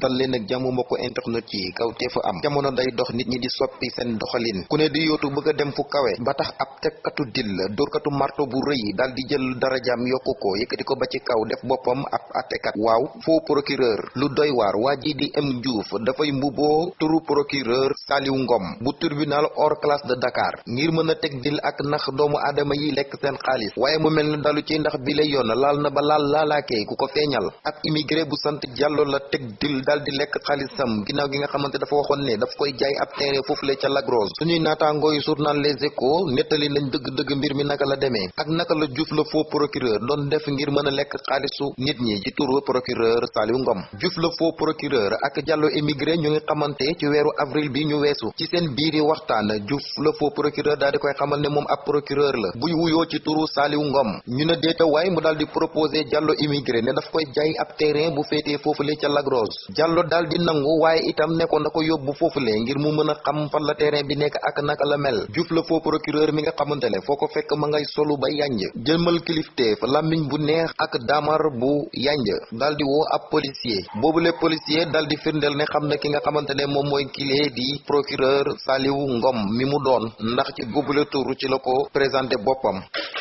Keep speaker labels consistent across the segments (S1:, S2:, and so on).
S1: dal leen ak jàmm mbokk internet yi kaw te am. Jamono day dox nit ñi di soppi seen doxalin. Ku ne di yootu bëgg dem fu kawe ba tax ab tekkatu dil dóorkatu marto bu rëy dal di jël darajaam yokku ko yëkkati ko ba ci kaw def boppam ab attekat. Waaw faux procureur. Lu doy waar waa ji di M. Diouf dafay mbuboo turu procureur Saliou Ngom bu tribunal hors classe de Dakar ngir mën a teg dil ak nax doomu aadama yi lekk seen xaalis. Waaye mu mel ni dalu ci ndax bi la yoon laal na ba laal laalaakee ku ko feeñal. Ab immigré bu sant Diallo la teg dil dal di lekk xaalisam ginnaaw gi nga xamante dafa waxoon ne daf koy jaay ab terrain foofu le ca Lagros suñuy naataangoo yu journal Les Échos nettali nañ dëgg-dëgg mbir mi naka la demee. Ak naka la Diouf la faux procureur doon def ngir mën a nit ñi ci procureur Saliou Ngom. Faux procureur ak Diallo immigré ñu ngi xamante ci weeru avril bi ñu weesu. Ci seen biiri waxtaan Diouf la faux procureur daal di koy xamal ab procureur la. Buy wuyoo ci turu Saliou Ngom. Ñu ne déeta waay mu daal di proposé Diallo immigré ne daf koy jaay ab terrain bu féetee foofule ca Lagros Diallo daal di nangu waaye itam da ko yóbbu foofule ngir mu mën a xam fan la terrain bi nekk ak naka la mel. Diouf la faux procureur mi nga xamante ne foo ko fekk ma ngay solu ba kilifteef làmmiñ bu neex ak daamar bu yanj daal di woo ab policier. Boobule policier daal di firndeel ne xam na ki nga xamante ne moom mooy kilee di procureur Saliou Ngom mi mu doon. Ndax ci boobule tur ci la ko présenté boppam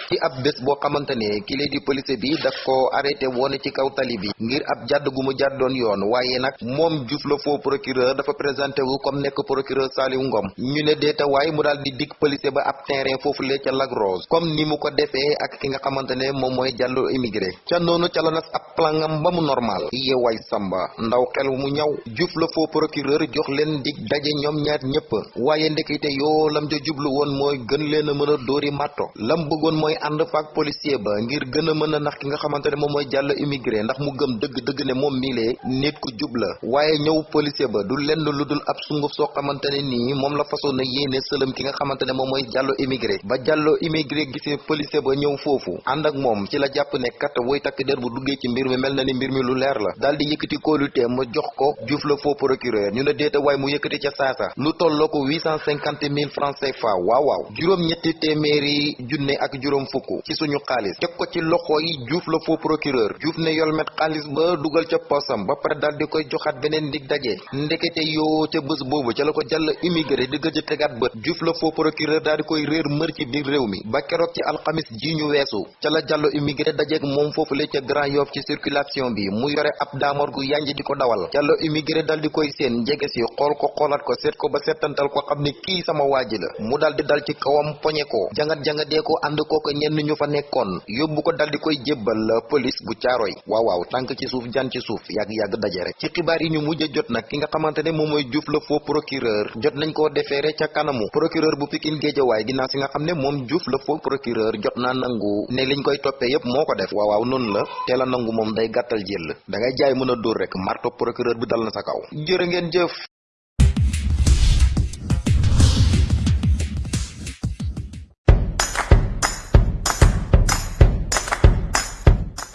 S1: ci ab bés boo xamante ne kile di police bi daf ko arrêté woon ci kaw tali bi ngir ab jàdd gu mu jàddoon yoon waaye nag moom Diouf la faux procureur dafa présenté wu comme nekk procureur Saliou Ngom ñu ne deeta waaye mu daal di dig police ba ab terrain foofu lee ca Lac Rose comme ni mu ko defee ak ki nga xamante ne moom mooy immigré ca noonu ca la nas ab plangam ba mu normal yeewaay samba ndaw xel mu ñaw Diouf la faux procureur jox leen dig daje ñoom ñaar ñëpp waaye ndekete yoo lam ja jublu woon mooy gën leen a mën a dóori matto lam bëggoon mooy ànd faak policier ba ngir gën a mën a nax ki nga xamante ne moom mooy Diallo immigré ndax mu gëm dëgg dëgg ne moom miilee nit ku jub la. waaye ñëw policier ba du lenn lu dul ab sunguf soo xamante ne nii moom la façon na yéene sëlëm ki nga xamante ne moom mooy Diallo immigré. ba Diallo immigré gisee policier ba ñëw foofu ànd ak moom ci la jàpp ne kat woy takk der bu duggee ci mbir mi mel na ni mbir mi lu leer la. daal di yëkkati kóolutee ma jox ko Diouf la faux procureur ñu ne déeta waaye mu yëkkati ca saasa lu tolloo ko huit cent cinquante mille francs CFA. waaw waaw. juróom ñetti téeméeri junne ak juróom fukk ci suñu xaalis teg ko ci loxo yi Diouf la faux procureur. Diouf ne yolmet ba dugal ca posam ba pare daal di koy joxaat beneen dig daje. Ndekete yoo ca bés boobu ca la ko Diallo immigré di gëj a tegaat bët. Diouf la faux procureur daal di koy réer mër ci biir réew mi. Ba keroog ci alxamis ji ñu weesu ca la Diallo immigré dajeeg moom foofu la ca Grand Yoff ci circulation bi. Mu yore ab daamor gu yanj di ko dawal. Immigré daal di koy seen njege si xool ko xoolaat ko seet ko ba seetantal ko xam ne kii sama waaji la. Mu daal di dal ci kawam poñe ko. Jangat jangatee ko ànd ko ko ñenn ñu fa nekkoon yóbbu ko dal di koy jébbal police bu caaroy. Waaw waaw tànk ci suuf jan ci suuf yàgg-yàgg daje rek. Ci xibaar yi ñu mujj jot nag ki nga xamante ne moom mooy Diouf la faux procureur jot nañ koo defeere ca kanamu. Procureur bu Pikine Géejawaay ginnaaw si nga xam ne moom Diouf faux procureur jot naa nangu ne liñ koy toppee yépp moo ko def. Waaw waaw noonu la. Teel a nangu moom day gàttal jël. Da ngay jaay mën a rek marto procureur bi dal na sa kaw. Jërë jëf